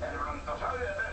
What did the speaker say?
El brontosaurio de